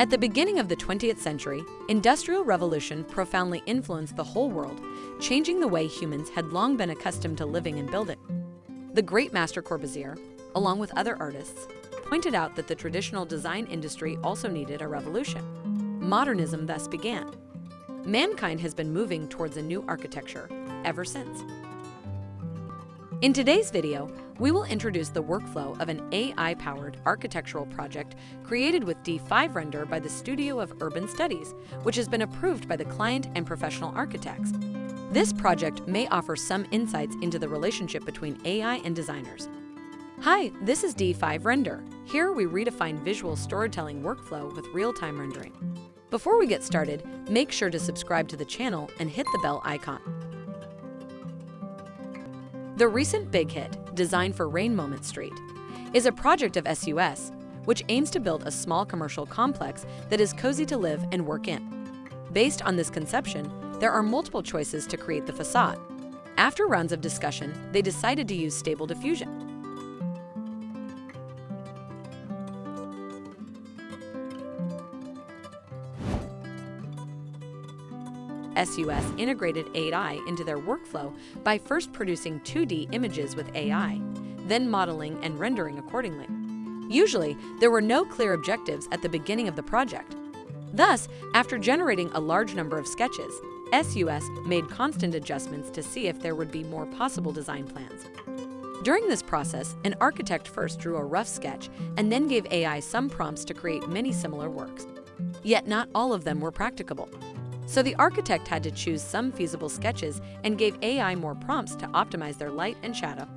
At the beginning of the 20th century, Industrial Revolution profoundly influenced the whole world, changing the way humans had long been accustomed to living and building. The great master Corbusier, along with other artists, pointed out that the traditional design industry also needed a revolution. Modernism thus began. Mankind has been moving towards a new architecture ever since. In today's video, we will introduce the workflow of an AI-powered architectural project created with D5 Render by the Studio of Urban Studies, which has been approved by the client and professional architects. This project may offer some insights into the relationship between AI and designers. Hi, this is D5 Render. Here we redefine visual storytelling workflow with real-time rendering. Before we get started, make sure to subscribe to the channel and hit the bell icon. The recent big hit, Design for Rain Moment Street, is a project of SUS, which aims to build a small commercial complex that is cozy to live and work in. Based on this conception, there are multiple choices to create the facade. After rounds of discussion, they decided to use Stable Diffusion. SUS integrated AI into their workflow by first producing 2D images with AI, then modeling and rendering accordingly. Usually, there were no clear objectives at the beginning of the project. Thus, after generating a large number of sketches, SUS made constant adjustments to see if there would be more possible design plans. During this process, an architect first drew a rough sketch and then gave AI some prompts to create many similar works. Yet not all of them were practicable. So the architect had to choose some feasible sketches and gave AI more prompts to optimize their light and shadow.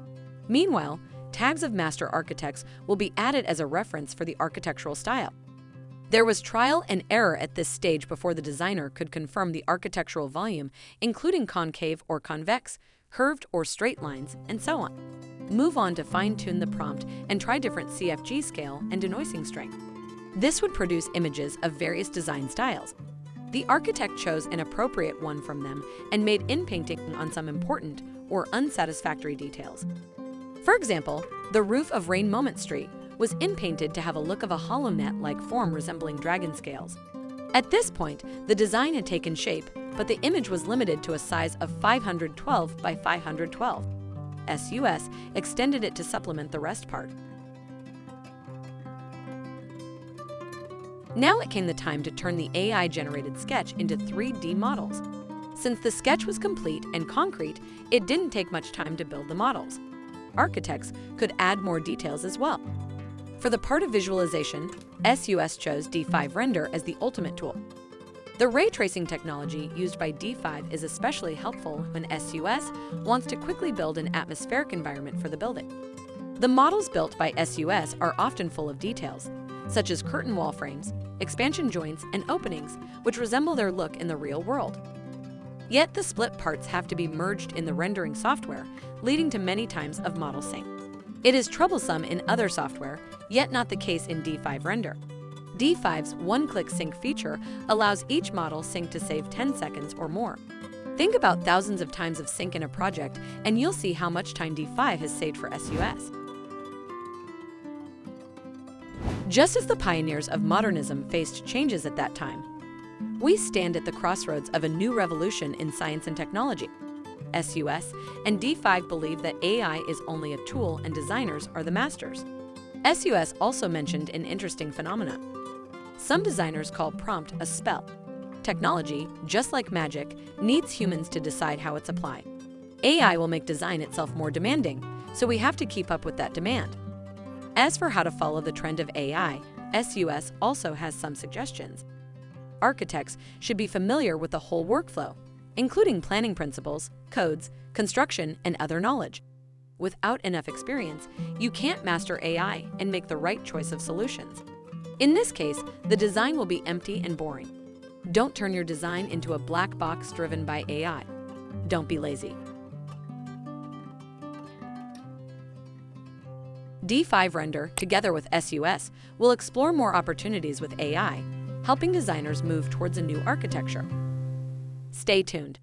Meanwhile, tags of master architects will be added as a reference for the architectural style. There was trial and error at this stage before the designer could confirm the architectural volume, including concave or convex, curved or straight lines, and so on. Move on to fine-tune the prompt and try different CFG scale and denoising strength. This would produce images of various design styles, the architect chose an appropriate one from them and made in-painting on some important or unsatisfactory details. For example, the roof of Rain Moment Street was in-painted to have a look of a hollow net-like form resembling dragon scales. At this point, the design had taken shape, but the image was limited to a size of 512 by 512. SUS extended it to supplement the rest part. Now it came the time to turn the AI-generated sketch into 3D models. Since the sketch was complete and concrete, it didn't take much time to build the models. Architects could add more details as well. For the part of visualization, SUS chose D5 Render as the ultimate tool. The ray tracing technology used by D5 is especially helpful when SUS wants to quickly build an atmospheric environment for the building. The models built by SUS are often full of details, such as curtain wall frames, expansion joints, and openings, which resemble their look in the real world. Yet the split parts have to be merged in the rendering software, leading to many times of model sync. It is troublesome in other software, yet not the case in D5 Render. D5's one-click sync feature allows each model sync to save 10 seconds or more. Think about thousands of times of sync in a project, and you'll see how much time D5 has saved for SUS. Just as the pioneers of modernism faced changes at that time, we stand at the crossroads of a new revolution in science and technology. SUS and D5 believe that AI is only a tool and designers are the masters. SUS also mentioned an interesting phenomenon. Some designers call prompt a spell. Technology, just like magic, needs humans to decide how it's applied. AI will make design itself more demanding, so we have to keep up with that demand. As for how to follow the trend of AI, SUS also has some suggestions. Architects should be familiar with the whole workflow, including planning principles, codes, construction, and other knowledge. Without enough experience, you can't master AI and make the right choice of solutions. In this case, the design will be empty and boring. Don't turn your design into a black box driven by AI. Don't be lazy. D5 Render, together with SUS, will explore more opportunities with AI, helping designers move towards a new architecture. Stay tuned.